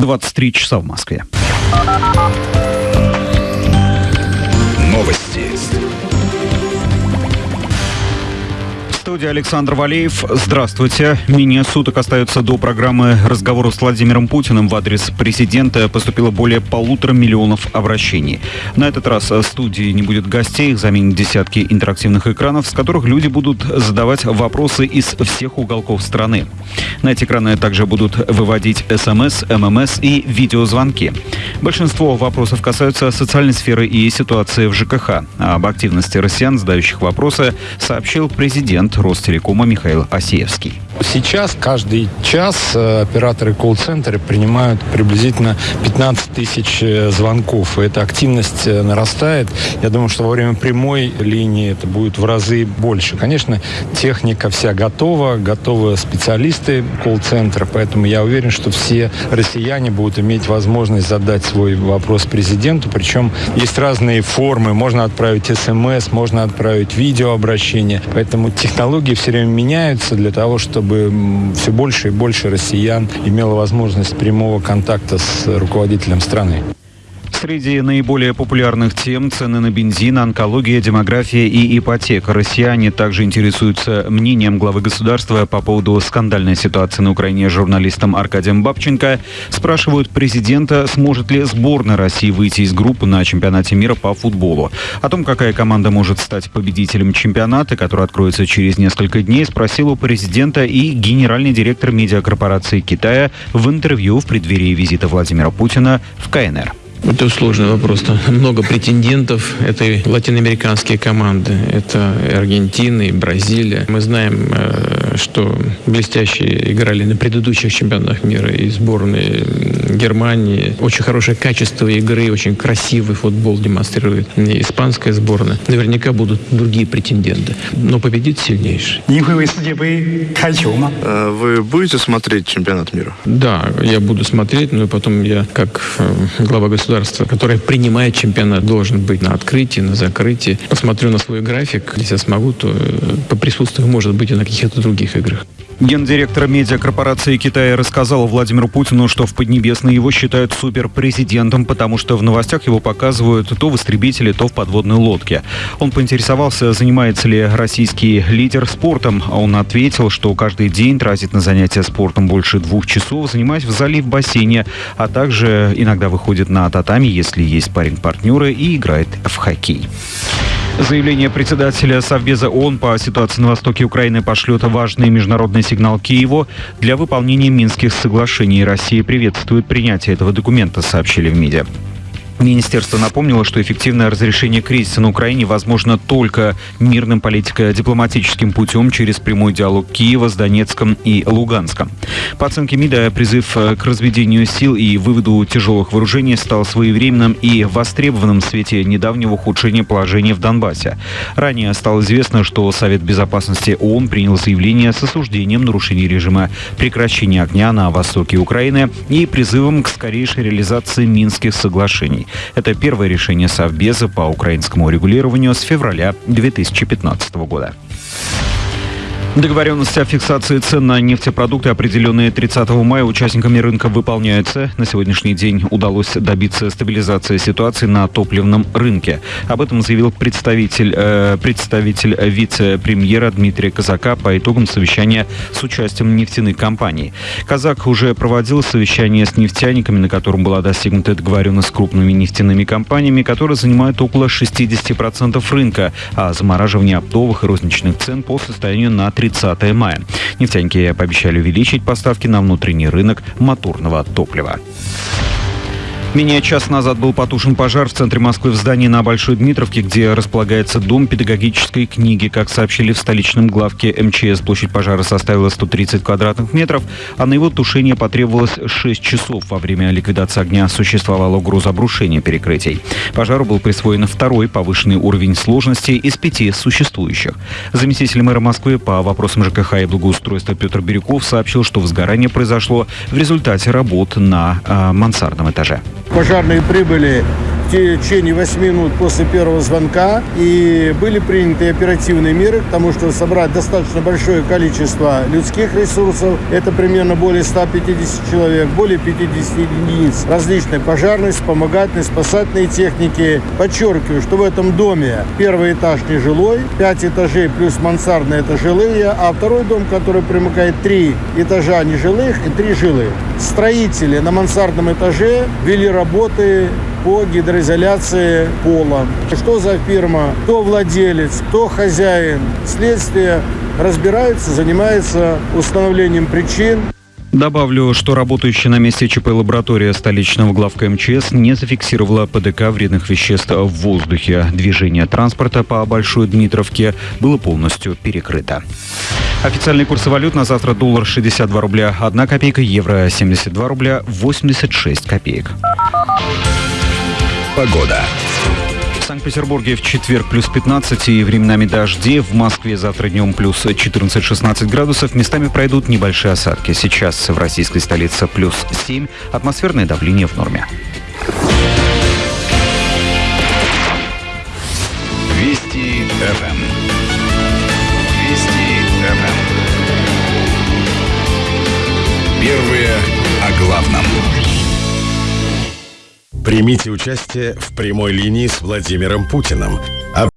23 часа в Москве. Новости студии Александр Валеев. Здравствуйте. Менее суток остается до программы разговора с Владимиром Путиным в адрес президента. Поступило более полутора миллионов обращений. На этот раз в студии не будет гостей, их заменят десятки интерактивных экранов, с которых люди будут задавать вопросы из всех уголков страны. На эти экраны также будут выводить СМС, ММС и видеозвонки. Большинство вопросов касаются социальной сферы и ситуации в ЖКХ. Об активности россиян, задающих вопросы, сообщил президент Ростелекома Михаил Осеевский. Сейчас каждый час э, операторы колл-центра принимают приблизительно 15 тысяч э, звонков. И эта активность э, нарастает. Я думаю, что во время прямой линии это будет в разы больше. Конечно, техника вся готова, готовы специалисты колл-центра, поэтому я уверен, что все россияне будут иметь возможность задать свой вопрос президенту. Причем есть разные формы. Можно отправить смс, можно отправить видеообращение. Поэтому технологии все время меняются для того, чтобы чтобы все больше и больше россиян имело возможность прямого контакта с руководителем страны. Среди наиболее популярных тем цены на бензин, онкология, демография и ипотека. Россияне также интересуются мнением главы государства по поводу скандальной ситуации на Украине журналистом Аркадием Бабченко. Спрашивают президента, сможет ли сборная России выйти из группы на чемпионате мира по футболу. О том, какая команда может стать победителем чемпионата, который откроется через несколько дней, спросил у президента и генеральный директор медиакорпорации Китая в интервью в преддверии визита Владимира Путина в КНР. Это сложный вопрос. Там много претендентов. Это и латиноамериканские команды. Это и Аргентина, и Бразилия. Мы знаем, э, что блестящие играли на предыдущих чемпионатах мира и сборные Германии. Очень хорошее качество игры, очень красивый футбол демонстрирует и испанская сборная. Наверняка будут другие претенденты. Но победит сильнейший. Э, вы будете смотреть чемпионат мира? Да, я буду смотреть, но потом я, как э, глава государства, государство, которое принимает чемпионат, должен быть на открытии, на закрытии. Посмотрю на свой график. Если я смогу, то э, поприсутствую, может быть, и на каких-то других играх. Гендиректор медиакорпорации Китая рассказал Владимиру Путину, что в Поднебесной его считают суперпрезидентом, потому что в новостях его показывают то в истребителе, то в подводной лодке. Он поинтересовался, занимается ли российский лидер спортом. а Он ответил, что каждый день тратит на занятия спортом больше двух часов, занимаясь в зале в бассейне, а также иногда выходит на татами, если есть парень-партнеры, и играет в хоккей. Заявление председателя Совбеза ООН по ситуации на востоке Украины пошлет важный международный сигнал Киеву для выполнения Минских соглашений. Россия приветствует принятие этого документа, сообщили в МИДе. Министерство напомнило, что эффективное разрешение кризиса на Украине возможно только мирным политико-дипломатическим путем через прямой диалог Киева с Донецком и Луганском. По оценке МИДа, призыв э, к разведению сил и выводу тяжелых вооружений стал своевременным и востребованным в свете недавнего ухудшения положения в Донбассе. Ранее стало известно, что Совет Безопасности ООН принял заявление с осуждением нарушений режима прекращения огня на востоке Украины и призывом к скорейшей реализации Минских соглашений. Это первое решение Совбеза по украинскому регулированию с февраля 2015 года. Договоренности о фиксации цен на нефтепродукты, определенные 30 мая, участниками рынка выполняются. На сегодняшний день удалось добиться стабилизации ситуации на топливном рынке. Об этом заявил представитель, э, представитель вице-премьера Дмитрия Казака по итогам совещания с участием нефтяных компаний. Казак уже проводил совещание с нефтяниками, на котором была достигнута договоренность с крупными нефтяными компаниями, которые занимают около 60% рынка, а замораживание оптовых и розничных цен по состоянию на 30 мая. Нефтяники пообещали увеличить поставки на внутренний рынок моторного топлива. Менее час назад был потушен пожар в центре Москвы в здании на Большой Дмитровке, где располагается Дом педагогической книги. Как сообщили в столичном главке МЧС, площадь пожара составила 130 квадратных метров, а на его тушение потребовалось 6 часов. Во время ликвидации огня существовала угроза обрушения перекрытий. Пожару был присвоен второй повышенный уровень сложности из пяти существующих. Заместитель мэра Москвы по вопросам ЖКХ и благоустройства Петр Бирюков сообщил, что возгорание произошло в результате работ на э, мансардном этаже. Пожарные прибыли в течение 8 минут после первого звонка. И были приняты оперативные меры, потому что собрать достаточно большое количество людских ресурсов, это примерно более 150 человек, более 50 единиц различной пожарной, вспомогательной, спасательной техники. Подчеркиваю, что в этом доме первый этаж нежилой, 5 этажей плюс мансардные это жилые, а второй дом, который примыкает 3 этажа нежилых и 3 жилых. Строители на мансардном этаже вели работы по гидроизоляции пола. Что за фирма, кто владелец, кто хозяин. Следствие разбирается, занимается установлением причин. Добавлю, что работающая на месте ЧП лаборатория столичного главка МЧС не зафиксировала ПДК вредных веществ в воздухе. Движение транспорта по Большой Дмитровке было полностью перекрыто. Официальные курсы валют на завтра доллар 62 рубля 1 копейка, евро 72 рубля 86 копеек. Погода. В Санкт-Петербурге в четверг плюс 15 и временами дожди. В Москве завтра днем плюс 14-16 градусов. Местами пройдут небольшие осадки. Сейчас в российской столице плюс 7. Атмосферное давление в норме. Вести ФМ. Вести ФМ. Первые о главном. Примите участие в прямой линии с Владимиром Путиным.